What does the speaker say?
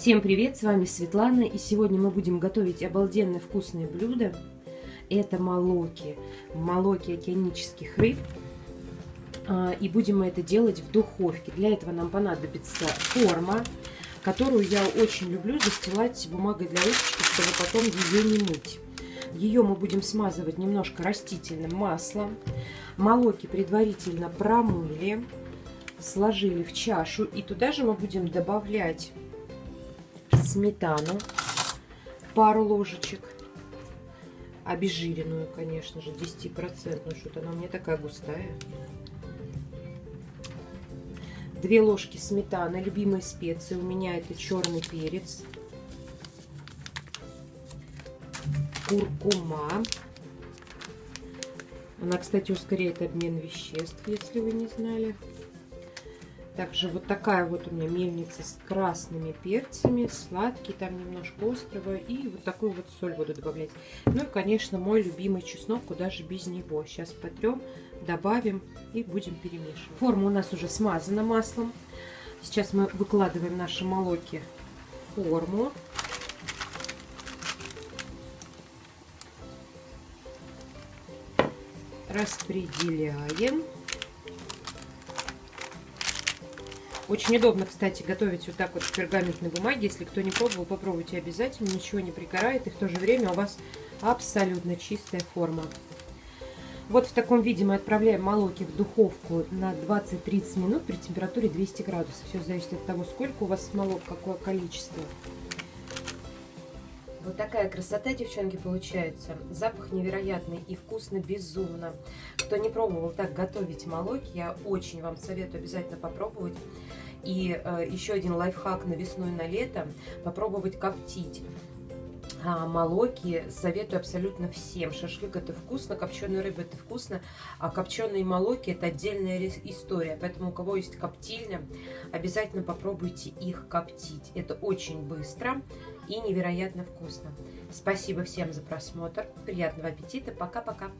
Всем привет, с вами Светлана, и сегодня мы будем готовить обалденно вкусное блюдо. Это молоки, молоки океанических рыб. А, и будем мы это делать в духовке. Для этого нам понадобится форма, которую я очень люблю застилать бумагой для ручки, чтобы потом ее не мыть. Ее мы будем смазывать немножко растительным маслом. Молоки предварительно промыли, сложили в чашу. И туда же мы будем добавлять сметану, пару ложечек, обезжиренную, конечно же, 10%, что-то она у меня такая густая. Две ложки сметаны, любимые специи, у меня это черный перец, куркума. Она, кстати, ускоряет обмен веществ, если вы не знали. Также вот такая вот у меня мельница с красными перцами, сладкий, там немножко острого. И вот такую вот соль буду добавлять. Ну и, конечно, мой любимый чеснок, куда же без него. Сейчас потрем, добавим и будем перемешивать. Форма у нас уже смазана маслом. Сейчас мы выкладываем наши молоки в форму. Распределяем. Очень удобно, кстати, готовить вот так вот в пергаментной бумаге. Если кто не пробовал, попробуйте обязательно. Ничего не пригорает. И в то же время у вас абсолютно чистая форма. Вот в таком виде мы отправляем молоки в духовку на 20-30 минут при температуре 200 градусов. Все зависит от того, сколько у вас молок, какое количество. Вот такая красота, девчонки, получается. Запах невероятный и вкусно безумно. Кто не пробовал так готовить молоки, я очень вам советую обязательно попробовать. И э, еще один лайфхак на весну и на лето. Попробовать коптить молоки советую абсолютно всем. Шашлык это вкусно, копченая рыба это вкусно, а копченые молоки это отдельная история. Поэтому у кого есть коптильня, обязательно попробуйте их коптить. Это очень быстро и невероятно вкусно. Спасибо всем за просмотр. Приятного аппетита. Пока-пока.